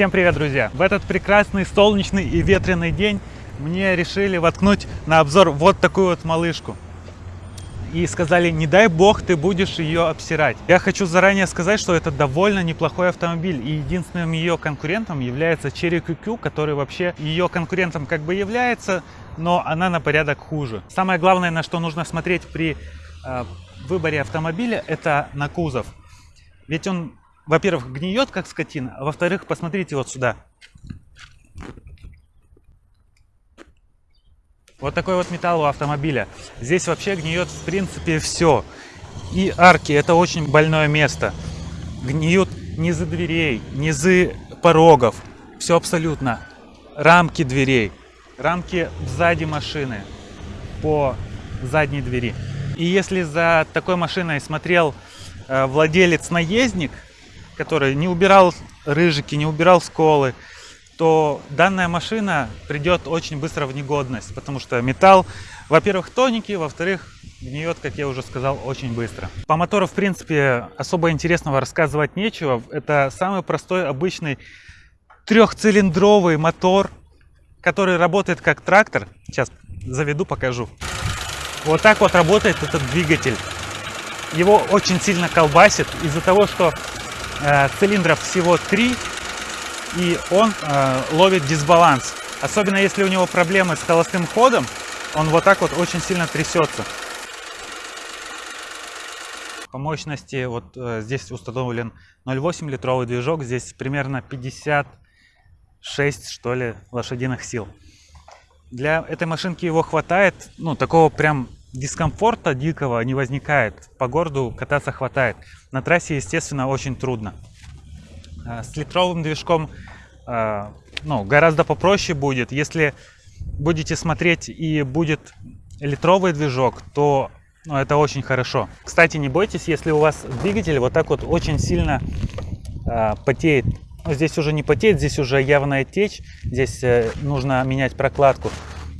Всем привет, друзья! В этот прекрасный солнечный и ветреный день мне решили воткнуть на обзор вот такую вот малышку. И сказали, не дай бог ты будешь ее обсирать. Я хочу заранее сказать, что это довольно неплохой автомобиль. И единственным ее конкурентом является Cherry QQ, который вообще ее конкурентом как бы является, но она на порядок хуже. Самое главное, на что нужно смотреть при э, выборе автомобиля, это на кузов. Ведь он, во-первых, гниет как скотина, а во-вторых, посмотрите вот сюда. Вот такой вот металл у автомобиля. Здесь вообще гниет в принципе все. И арки, это очень больное место. Гниют низы дверей, низы порогов. Все абсолютно. Рамки дверей, рамки сзади машины, по задней двери. И если за такой машиной смотрел э, владелец-наездник, который не убирал рыжики, не убирал сколы, то данная машина придет очень быстро в негодность, потому что металл, во-первых, тоненький, во-вторых, гниет, как я уже сказал, очень быстро. По мотору, в принципе, особо интересного рассказывать нечего. Это самый простой, обычный трехцилиндровый мотор, который работает как трактор. Сейчас заведу, покажу. Вот так вот работает этот двигатель. Его очень сильно колбасит из-за того, что цилиндров всего три и он э, ловит дисбаланс. Особенно если у него проблемы с холостым ходом, он вот так вот очень сильно трясется. По мощности вот э, здесь установлен 0,8 литровый движок, здесь примерно 56 что ли лошадиных сил. Для этой машинки его хватает, ну такого прям дискомфорта дикого не возникает. По городу кататься хватает. На трассе, естественно, очень трудно. А, с литровым движком а, ну, гораздо попроще будет. Если будете смотреть и будет литровый движок, то ну, это очень хорошо. Кстати, не бойтесь, если у вас двигатель вот так вот очень сильно э, потеет. Ну, здесь уже не потеет, здесь уже явная течь. Здесь э, нужно менять прокладку.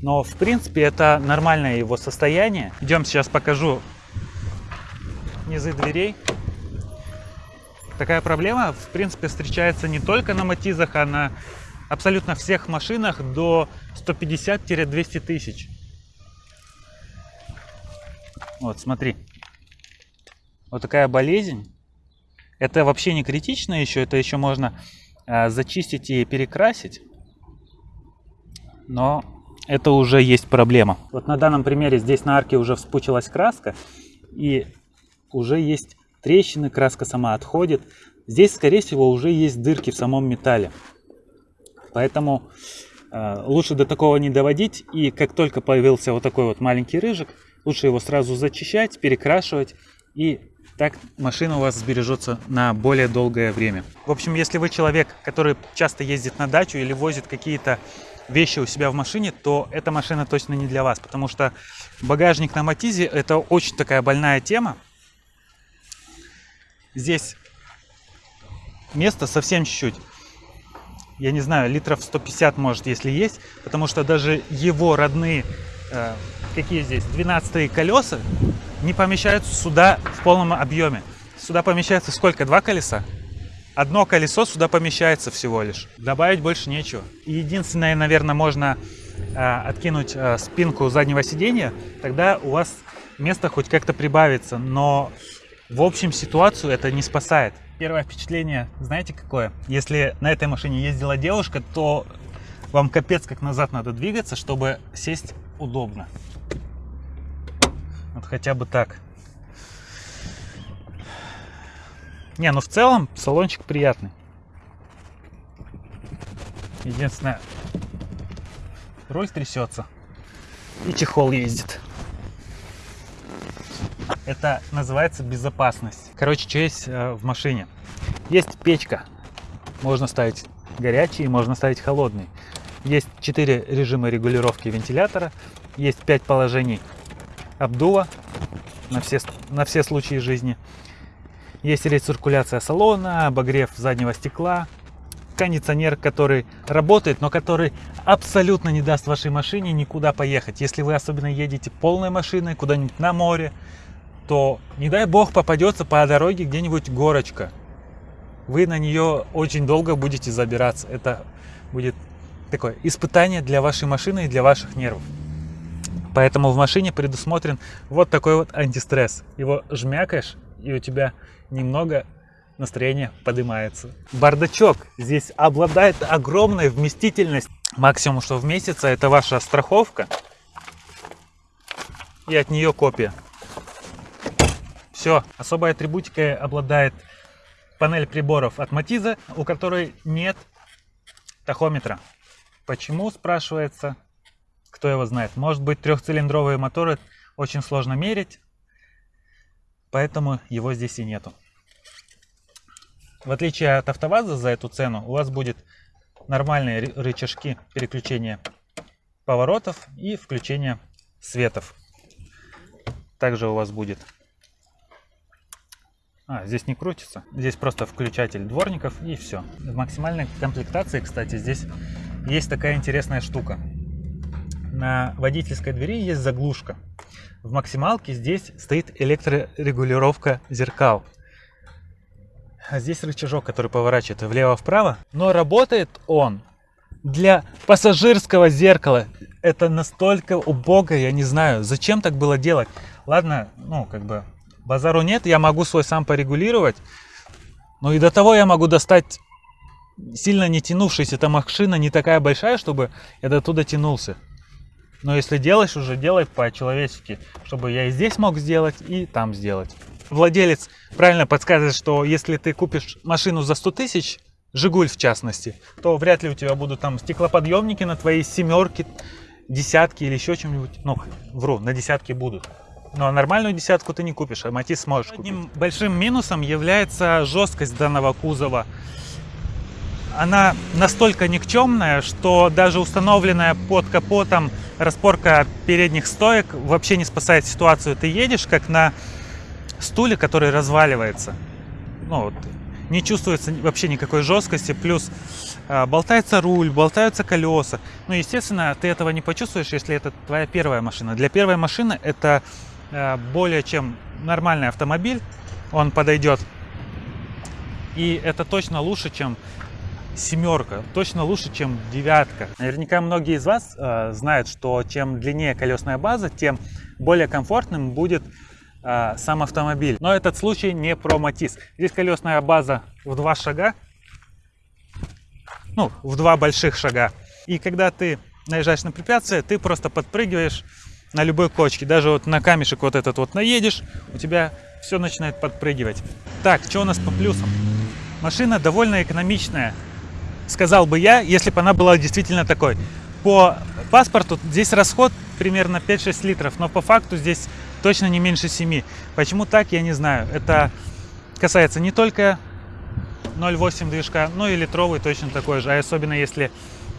Но в принципе это нормальное его состояние. Идем сейчас покажу низы дверей. Такая проблема, в принципе, встречается не только на Матизах, а на абсолютно всех машинах до 150-200 тысяч. Вот, смотри. Вот такая болезнь. Это вообще не критично еще, это еще можно э, зачистить и перекрасить. Но это уже есть проблема. Вот на данном примере здесь на арке уже вспучилась краска и уже есть трещины, краска сама отходит. Здесь, скорее всего, уже есть дырки в самом металле. Поэтому э, лучше до такого не доводить. И как только появился вот такой вот маленький рыжик, лучше его сразу зачищать, перекрашивать. И так машина у вас сбережется на более долгое время. В общем, если вы человек, который часто ездит на дачу или возит какие-то вещи у себя в машине, то эта машина точно не для вас. Потому что багажник на Матизе это очень такая больная тема. Здесь место совсем чуть-чуть. Я не знаю, литров 150 может, если есть. Потому что даже его родные, э, какие здесь, 12 колеса, не помещаются сюда в полном объеме. Сюда помещается сколько? Два колеса? Одно колесо сюда помещается всего лишь. Добавить больше нечего. единственное, наверное, можно э, откинуть э, спинку заднего сиденья. Тогда у вас место хоть как-то прибавится. Но в общем, ситуацию это не спасает. Первое впечатление, знаете какое? Если на этой машине ездила девушка, то вам капец как назад надо двигаться, чтобы сесть удобно. Вот хотя бы так. Не, ну в целом салончик приятный. Единственное, руль трясется и чехол ездит. Это называется безопасность. Короче, что есть э, в машине? Есть печка. Можно ставить горячий, можно ставить холодный. Есть 4 режима регулировки вентилятора. Есть 5 положений обдува на все, на все случаи жизни. Есть рециркуляция салона, обогрев заднего стекла, кондиционер, который работает, но который абсолютно не даст вашей машине никуда поехать. Если вы особенно едете полной машиной куда-нибудь на море, то не дай бог попадется по дороге где-нибудь горочка. вы на нее очень долго будете забираться. Это будет такое испытание для вашей машины и для ваших нервов. Поэтому в машине предусмотрен вот такой вот антистресс. Его жмякаешь, и у тебя немного настроение поднимается. Бардачок здесь обладает огромной вместительностью. Максимум, что в месяц, это ваша страховка. И от нее копия. Все. Особой атрибутикой обладает панель приборов от Матиза, у которой нет тахометра. Почему, спрашивается, кто его знает. Может быть, трехцилиндровые моторы очень сложно мерить, поэтому его здесь и нету. В отличие от АвтоВАЗа за эту цену, у вас будет нормальные рычажки переключения поворотов и включения светов. Также у вас будет... А, здесь не крутится. Здесь просто включатель дворников и все. В максимальной комплектации, кстати, здесь есть такая интересная штука. На водительской двери есть заглушка. В максималке здесь стоит электрорегулировка зеркал. А здесь рычажок, который поворачивает влево-вправо. Но работает он для пассажирского зеркала. Это настолько убого, я не знаю, зачем так было делать. Ладно, ну, как бы, базару нет, я могу свой сам порегулировать. Но и до того я могу достать сильно не тянувшаяся эта машина, не такая большая, чтобы я до туда тянулся. Но если делаешь, уже делай по-человечески, чтобы я и здесь мог сделать, и там сделать. Владелец правильно подсказывает, что если ты купишь машину за 100 тысяч, Жигуль в частности, то вряд ли у тебя будут там стеклоподъемники на твоей семерке, десятки или еще чем-нибудь. Ну, вру, на десятки будут. Но нормальную десятку ты не купишь, а Матис сможешь купить. Одним большим минусом является жесткость данного кузова. Она настолько никчемная, что даже установленная под капотом распорка передних стоек вообще не спасает ситуацию. Ты едешь как на стуле, который разваливается. Ну, вот, не чувствуется вообще никакой жесткости, плюс э, болтается руль, болтаются колеса. Ну, естественно, ты этого не почувствуешь, если это твоя первая машина. Для первой машины это э, более чем нормальный автомобиль, он подойдет. И это точно лучше, чем семерка, точно лучше, чем девятка. Наверняка многие из вас э, знают, что чем длиннее колесная база, тем более комфортным будет э, сам автомобиль. Но этот случай не про Матис. Здесь колесная база в два шага, ну, в два больших шага. И когда ты наезжаешь на препятствие, ты просто подпрыгиваешь на любой кочке. Даже вот на камешек вот этот вот наедешь, у тебя все начинает подпрыгивать. Так, что у нас по плюсам? Машина довольно экономичная, сказал бы я, если бы она была действительно такой. По паспорту здесь расход примерно 5-6 литров, но по факту здесь точно не меньше 7. Почему так, я не знаю. Это касается не только 0,8 движка, но и литровый точно такой же. А особенно если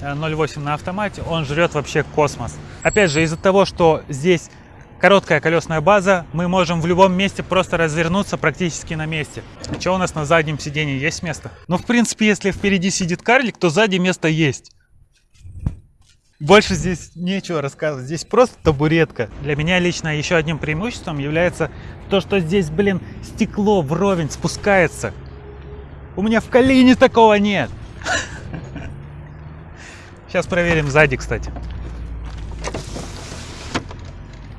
0,8 на автомате, он жрет вообще космос. Опять же, из-за того, что здесь короткая колесная база, мы можем в любом месте просто развернуться практически на месте. Что у нас на заднем сидении? Есть место? Ну, в принципе, если впереди сидит карлик, то сзади место есть. Больше здесь нечего рассказывать. Здесь просто табуретка. Для меня лично еще одним преимуществом является то, что здесь, блин, стекло вровень спускается. У меня в колени такого нет. Сейчас проверим сзади, кстати.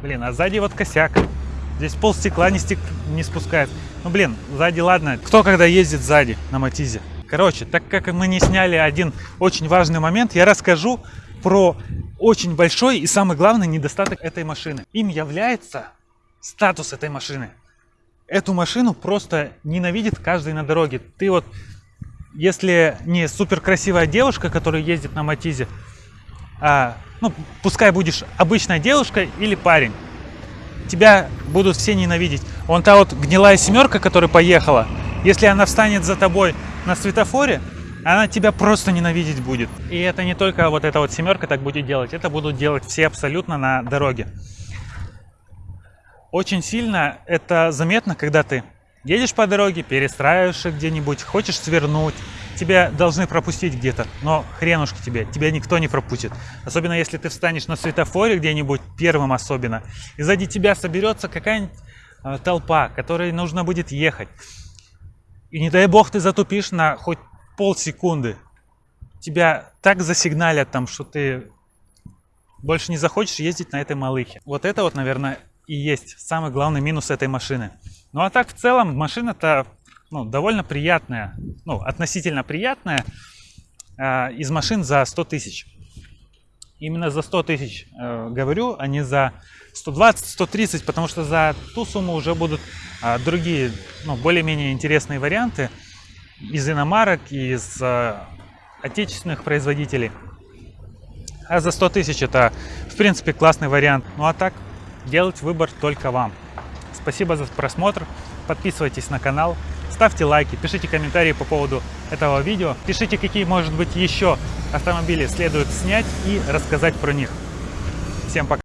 Блин, а сзади вот косяк. Здесь пол стекла не, стек... не спускает. Ну, блин, сзади ладно. Кто когда ездит сзади на Матизе? Короче, так как мы не сняли один очень важный момент, я расскажу про очень большой и самый главный недостаток этой машины. Им является статус этой машины. Эту машину просто ненавидит каждый на дороге. Ты вот, если не супер красивая девушка, которая ездит на Матизе, а, ну, пускай будешь обычная девушка или парень, тебя будут все ненавидеть. Вон та вот гнилая семерка, которая поехала, если она встанет за тобой на светофоре, она тебя просто ненавидеть будет. И это не только вот эта вот семерка так будет делать, это будут делать все абсолютно на дороге. Очень сильно это заметно, когда ты едешь по дороге, перестраиваешься где-нибудь, хочешь свернуть, тебя должны пропустить где-то, но хренушки тебе, тебя никто не пропустит. Особенно если ты встанешь на светофоре где-нибудь, первым особенно, и сзади тебя соберется какая-нибудь э, толпа, которой нужно будет ехать. И не дай бог ты затупишь на хоть полсекунды. Тебя так засигналят там, что ты больше не захочешь ездить на этой малыхе. Вот это вот, наверное, и есть самый главный минус этой машины. Ну а так в целом машина-то ну, довольно приятная, ну относительно приятная э, из машин за 100 тысяч. Именно за 100 тысяч э, говорю, а не за 120-130, потому что за ту сумму уже будут э, другие, ну, более-менее интересные варианты из иномарок, из э, отечественных производителей. А за 100 тысяч это, в принципе, классный вариант. Ну а так, делать выбор только вам. Спасибо за просмотр. Подписывайтесь на канал, ставьте лайки, пишите комментарии по поводу этого видео. Пишите, какие, может быть, еще автомобили следует снять и рассказать про них. Всем пока!